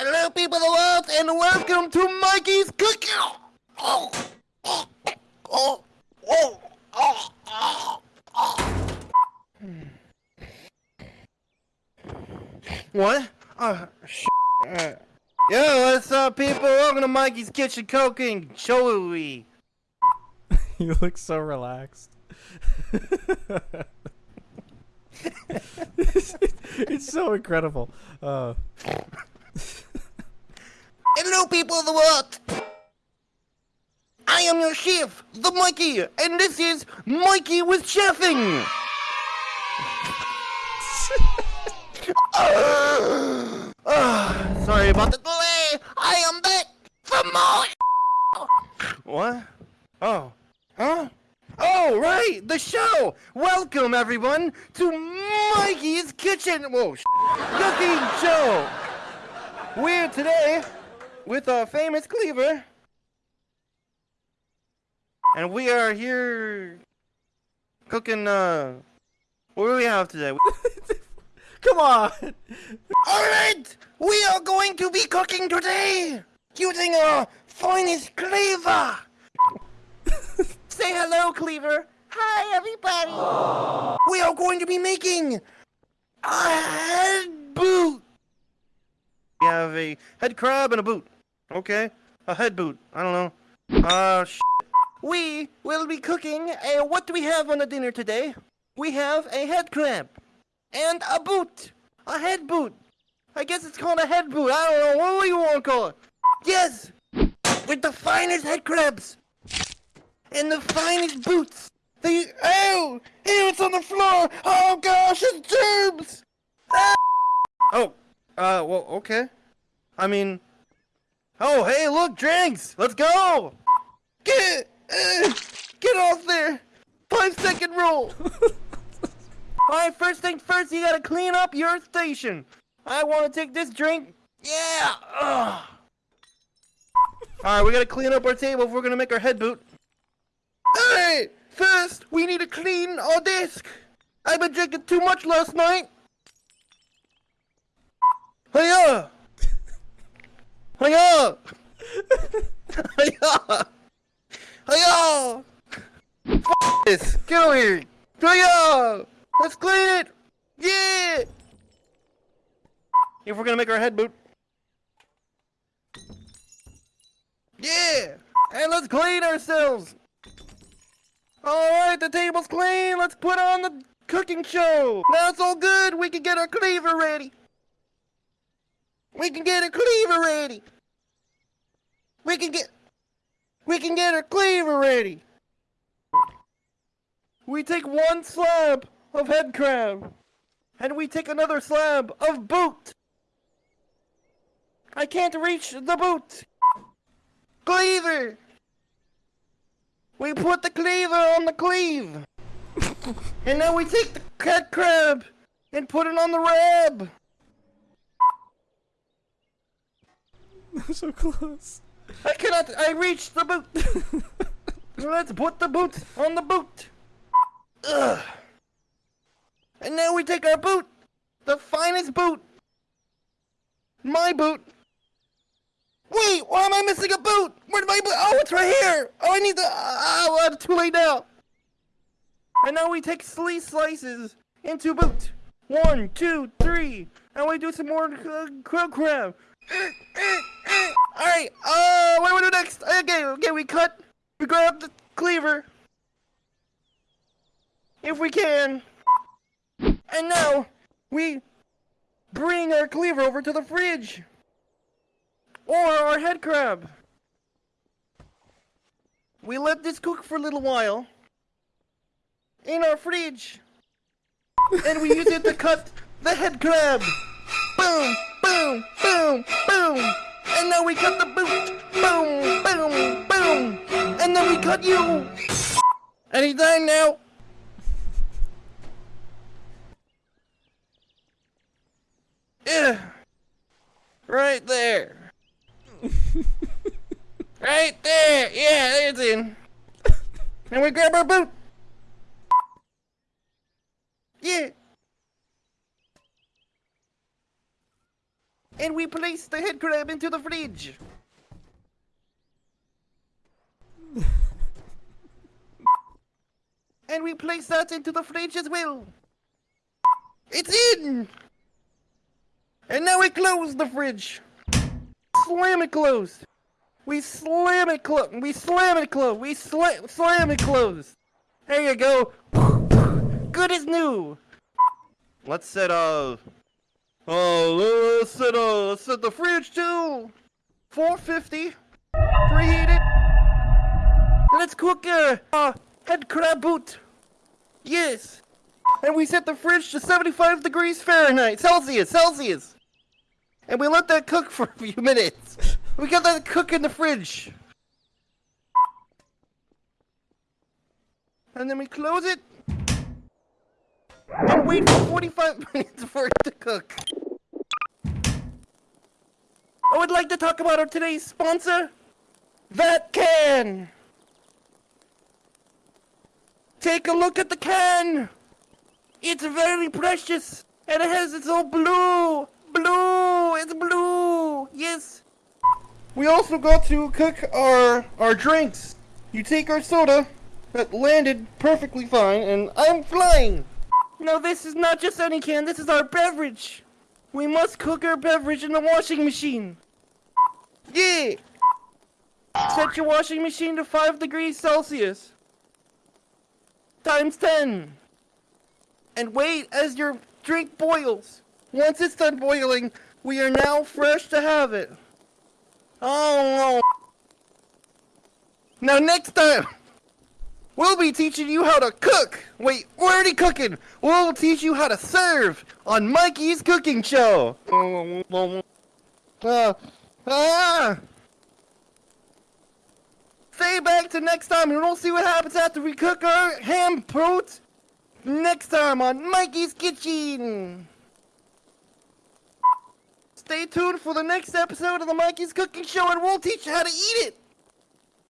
Hello, people of the world, and welcome to Mikey's Cooking. Oh, oh, oh, oh, oh, oh. What? Oh, sh. Uh, yo, what's up, people? Welcome to Mikey's Kitchen Cooking. Joey. you look so relaxed. it's, it's so incredible. Uh. Hello, people of the world. I am your chef, the Mikey, and this is Mikey with Chefing. uh, sorry about the delay. I am back for more. What? Oh. Huh? Oh, right, the show! Welcome, everyone, to Mikey's Kitchen! Whoa, cooking show! We're today with our famous cleaver. And we are here cooking, uh, what do we have today? Come on! Alright! We are going to be cooking today! Using our finest cleaver! Say hello, Cleaver. Hi, everybody. We are going to be making a head boot. We have a head crab and a boot. Okay, a head boot. I don't know. Uh, sh We will be cooking a. What do we have on the dinner today? We have a head crab and a boot. A head boot. I guess it's called a head boot. I don't know. What do you want to call it? Yes, with the finest head crabs and the finest boots. They oh, ew, it's on the floor. Oh gosh, it's germs. Ah! Oh, uh, well, okay. I mean, oh, hey, look, drinks. Let's go. Get, uh, get off there. Five second rule. Alright, first thing first, you gotta clean up your station. I want to take this drink. Yeah. Alright, we gotta clean up our table if we're gonna make our head boot. Hey! First, we need to clean our desk. I've been drinking too much last night. Hiya! Hiya! This! Get over here! Hiya! Let's clean it! Yeah! If we're gonna make our head boot. Yeah! And let's clean ourselves! Alright, the table's clean. Let's put on the cooking show. Now it's all good. We can get our cleaver ready. We can get our cleaver ready. We can get... We can get our cleaver ready. We take one slab of head crab. And we take another slab of boot. I can't reach the boot. Cleaver! We put the cleaver on the cleave. and now we take the cat crab and put it on the rab. so close. I cannot. I reached the boot. Let's put the boot on the boot. Ugh. And now we take our boot, the finest boot, my boot, Wait, why am I missing a boot? Where'd my boot? Oh, it's right here. Oh, I need the. Oh, I'm too late now. And now we take three slices into boot. One, two, three. And we do some more uh, crow crab. Alright, uh, what do we do next? Okay, okay, we cut. We grab the cleaver. If we can. And now, we bring our cleaver over to the fridge. Or our head crab. We let this cook for a little while. In our fridge. and we use it to cut the head crab. Boom, boom, boom, boom. And now we cut the boot. Boom, boom, boom. And then we cut you. Anytime now. Yeah. Right there. right there! Yeah, it's in. And we grab our boot. Yeah. And we place the head crab into the fridge. and we place that into the fridge as well. It's in! And now we close the fridge. Slam it closed. We slam it closed. We slam it closed. We sla slam it closed. There you go. Good as new. Let's set uh Oh, let's set uh let's set the fridge to 450. Preheat it. Let's cook uh, uh head crab boot. Yes. And we set the fridge to 75 degrees Fahrenheit, Celsius, Celsius. And we let that cook for a few minutes. We got that cook in the fridge. And then we close it. And wait for 45 minutes for it to cook. I would like to talk about our today's sponsor, That Can. Take a look at the can. It's very precious. And it has its own blue. Blue. It's blue. Yes. We also got to cook our our drinks. You take our soda that landed perfectly fine, and I'm flying. No, this is not just any can. This is our beverage. We must cook our beverage in the washing machine. Yeah. Set your washing machine to 5 degrees Celsius. Times 10. And wait as your drink boils. Once it's done boiling, we are now fresh to have it. Oh no. Now next time, we'll be teaching you how to cook. Wait, we're already cooking. We'll teach you how to serve on Mikey's Cooking Show. Uh, ah. Stay back to next time and we'll see what happens after we cook our ham prote next time on Mikey's Kitchen. Stay tuned for the next episode of the Mikey's Cooking Show and we'll teach you how to eat it.